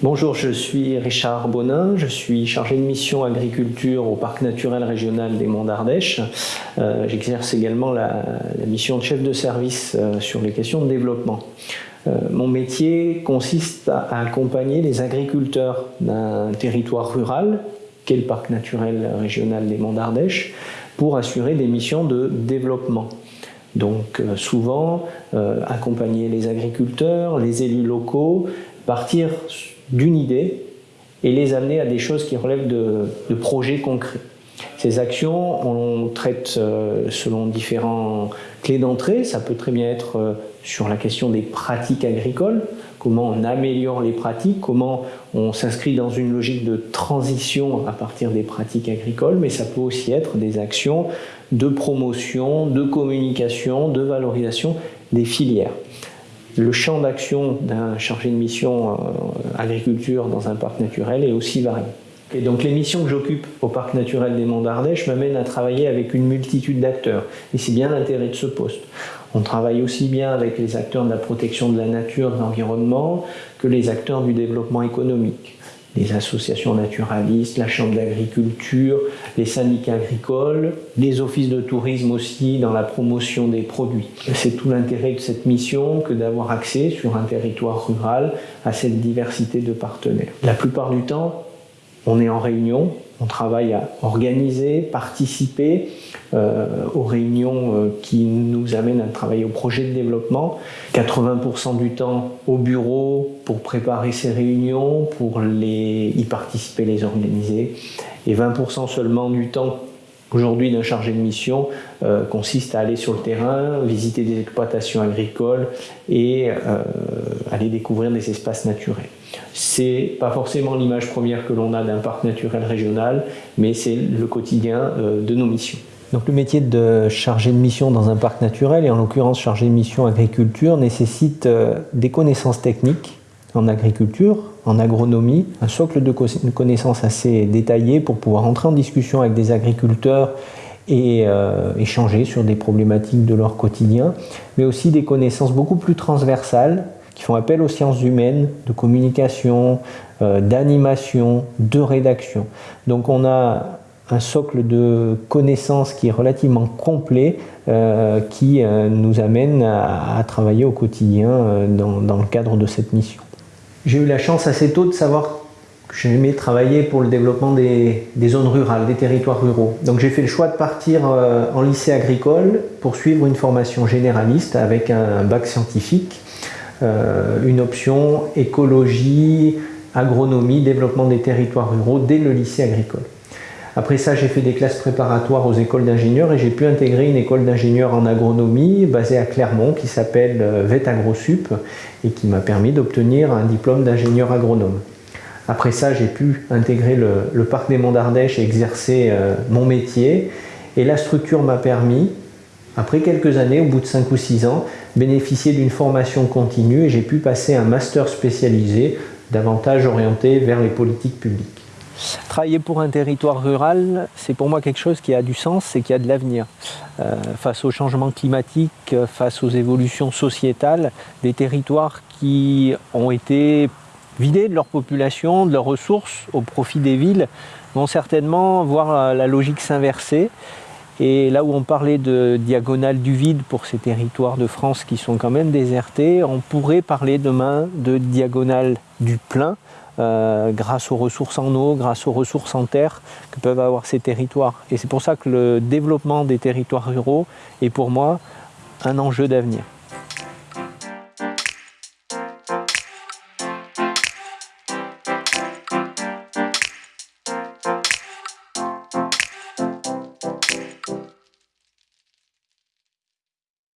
Bonjour, je suis Richard Bonin, je suis chargé de mission agriculture au Parc naturel régional des Monts d'Ardèche. Euh, j'exerce également la, mission de chef de service euh, sur les questions de développement. Euh, mon métier consiste à, accompagner les agriculteurs d'un territoire rural, qu'est le Parc naturel régional des Monts d'Ardèche, pour assurer des missions de développement. Donc souvent, accompagner les agriculteurs, les élus locaux, partir d'une idée et les amener à des choses qui relèvent de, projets concrets. Ces actions, on traite euh, selon différents clés d'entrée. Ça peut très bien être euh, sur la question des pratiques agricoles, comment on améliore les pratiques, comment on s'inscrit dans une logique de transition à partir des pratiques agricoles, mais ça peut aussi être des actions de promotion, de communication, de valorisation des filières le champ d'action d'un chargé de mission euh, agriculture dans un parc naturel est aussi varié. Les missions que j'occupe au parc naturel des Monts d'Ardèche m'amènent à travailler avec une multitude d'acteurs. Et c'est bien l'intérêt de ce poste. On travaille aussi bien avec les acteurs de la protection de la nature, de l'environnement, que les acteurs du développement économique les associations naturalistes, la chambre d'agriculture, les syndicats agricoles, les offices de tourisme aussi dans la promotion des produits. C'est tout l'intérêt de cette mission que d'avoir accès sur un territoire rural à cette diversité de partenaires. La plupart du temps, on est en réunion, on travaille à organiser, participer euh, aux réunions euh, qui nous amènent à travailler au projet de développement. 80% du temps au bureau pour préparer ces réunions, pour les, y participer, les organiser. Et 20% seulement du temps aujourd'hui d'un chargé de mission euh, consiste à aller sur le terrain, visiter des exploitations agricoles et aller découvrir des espaces naturels. C'est pas forcément l'image première que l'on a d'un parc naturel régional, mais c'est le quotidien euh, de nos missions. Donc le métier de chargé de mission dans un parc naturel, et en l'occurrence chargé de mission agriculture, nécessite euh, des connaissances techniques en agriculture, en agronomie, un socle de connaissances assez détaillé pour pouvoir entrer en discussion avec des agriculteurs et euh, échanger sur des problématiques de leur quotidien, mais aussi des connaissances beaucoup plus transversales qui font appel aux sciences humaines, de communication, euh, d'animation, de rédaction. Donc on a un socle de connaissances qui est relativement complet, euh, qui nous amène à, travailler au quotidien dans, le cadre de cette mission. J'ai eu la chance assez tôt de savoir que j'aimais travailler pour le développement des, des, zones rurales, des territoires ruraux. Donc j'ai fait le choix de partir en lycée agricole pour suivre une formation généraliste avec un bac scientifique euh, une option écologie, agronomie, développement des territoires ruraux dès le lycée agricole. Après ça, j'ai fait des classes préparatoires aux écoles d'ingénieurs et j'ai pu intégrer une école d'ingénieurs en agronomie basée à Clermont qui s'appelle euh, VET AgroSup et qui m'a permis d'obtenir un diplôme d'ingénieur agronome. Après ça, j'ai pu intégrer le, parc des Monts d'Ardèche et exercer euh, mon métier. Et la structure m'a permis, après quelques années, au bout de 5 ou 6 ans, bénéficier d'une formation continue et j'ai pu passer un master spécialisé davantage orienté vers les politiques publiques. Travailler pour un territoire rural, c'est pour moi quelque chose qui a du sens et qui a de l'avenir. Euh, face au changement climatique, face aux évolutions sociétales, des territoires qui ont été vidés de leur population, de leurs ressources au profit des villes, vont certainement voir la logique s'inverser et là où on parlait de diagonale du vide pour ces territoires de France qui sont quand même désertés, on pourrait parler demain de diagonale du plein euh, grâce aux ressources en eau, grâce aux ressources en terre que peuvent avoir ces territoires. Et c'est pour ça que le développement des territoires ruraux est pour moi un enjeu d'avenir.